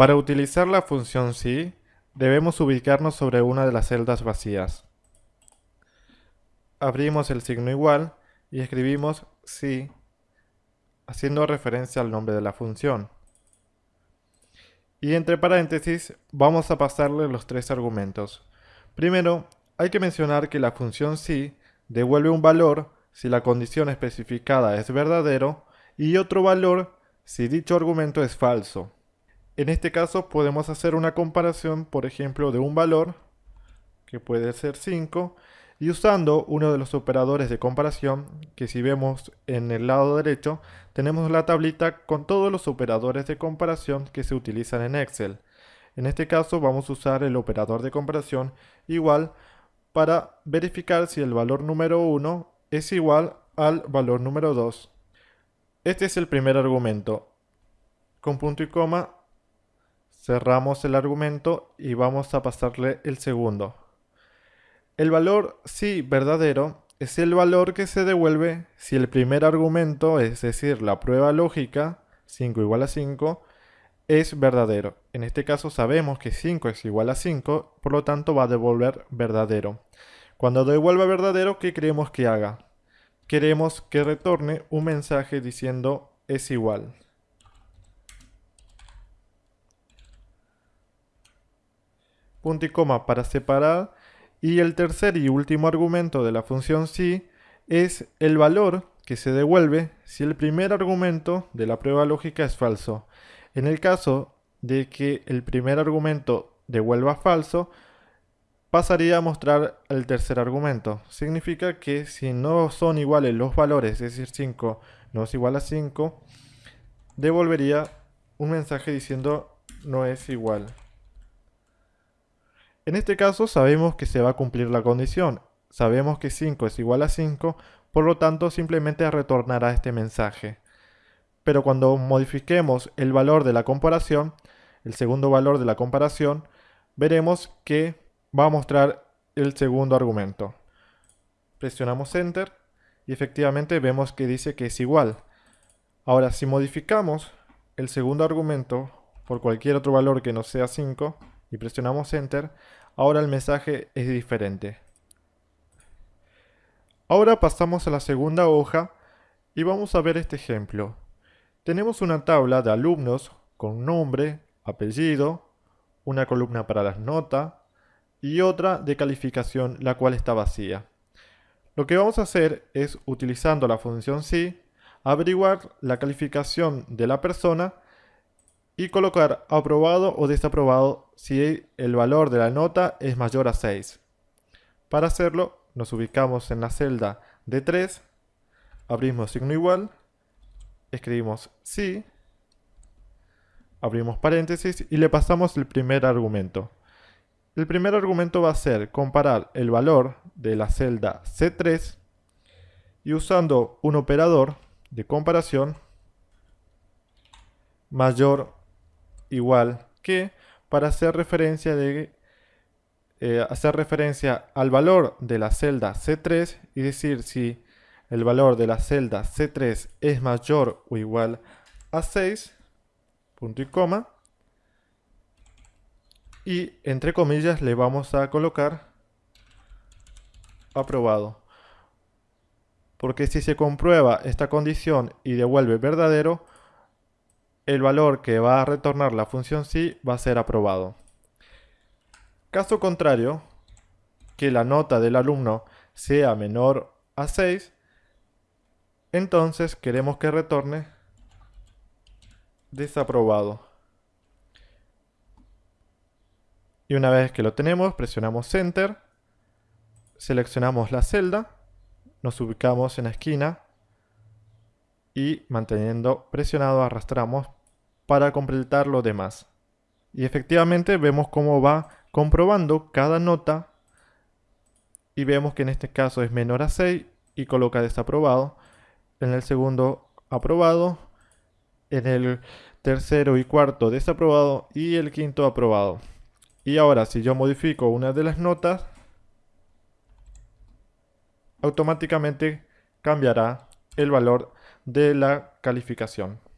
Para utilizar la función si, debemos ubicarnos sobre una de las celdas vacías. Abrimos el signo igual y escribimos si, haciendo referencia al nombre de la función. Y entre paréntesis vamos a pasarle los tres argumentos. Primero, hay que mencionar que la función si devuelve un valor si la condición especificada es verdadero y otro valor si dicho argumento es falso. En este caso podemos hacer una comparación, por ejemplo, de un valor, que puede ser 5, y usando uno de los operadores de comparación, que si vemos en el lado derecho, tenemos la tablita con todos los operadores de comparación que se utilizan en Excel. En este caso vamos a usar el operador de comparación igual para verificar si el valor número 1 es igual al valor número 2. Este es el primer argumento. Con punto y coma cerramos el argumento y vamos a pasarle el segundo. El valor sí verdadero es el valor que se devuelve si el primer argumento, es decir, la prueba lógica, 5 igual a 5, es verdadero. En este caso sabemos que 5 es igual a 5, por lo tanto va a devolver verdadero. Cuando devuelva verdadero, ¿qué queremos que haga? Queremos que retorne un mensaje diciendo es igual. Punto y coma para separar y el tercer y último argumento de la función si es el valor que se devuelve si el primer argumento de la prueba lógica es falso. En el caso de que el primer argumento devuelva falso, pasaría a mostrar el tercer argumento. Significa que si no son iguales los valores, es decir 5 no es igual a 5, devolvería un mensaje diciendo no es igual. En este caso sabemos que se va a cumplir la condición. Sabemos que 5 es igual a 5, por lo tanto simplemente retornará este mensaje. Pero cuando modifiquemos el valor de la comparación, el segundo valor de la comparación, veremos que va a mostrar el segundo argumento. Presionamos Enter y efectivamente vemos que dice que es igual. Ahora, si modificamos el segundo argumento por cualquier otro valor que no sea 5 y presionamos Enter, Ahora el mensaje es diferente. Ahora pasamos a la segunda hoja y vamos a ver este ejemplo. Tenemos una tabla de alumnos con nombre, apellido, una columna para las notas y otra de calificación la cual está vacía. Lo que vamos a hacer es, utilizando la función si, averiguar la calificación de la persona y colocar aprobado o desaprobado si el valor de la nota es mayor a 6. Para hacerlo, nos ubicamos en la celda de 3, abrimos signo igual, escribimos sí, abrimos paréntesis y le pasamos el primer argumento. El primer argumento va a ser comparar el valor de la celda C3 y usando un operador de comparación mayor igual que para hacer referencia de eh, hacer referencia al valor de la celda C3 y decir si el valor de la celda C3 es mayor o igual a 6, punto y coma, y entre comillas le vamos a colocar aprobado. Porque si se comprueba esta condición y devuelve verdadero, el valor que va a retornar la función si va a ser aprobado. Caso contrario, que la nota del alumno sea menor a 6, entonces queremos que retorne desaprobado. Y una vez que lo tenemos, presionamos Enter, seleccionamos la celda, nos ubicamos en la esquina y manteniendo presionado arrastramos para completar lo demás. Y efectivamente vemos cómo va comprobando cada nota y vemos que en este caso es menor a 6 y coloca desaprobado. En el segundo aprobado, en el tercero y cuarto desaprobado y el quinto aprobado. Y ahora si yo modifico una de las notas, automáticamente cambiará el valor de la calificación.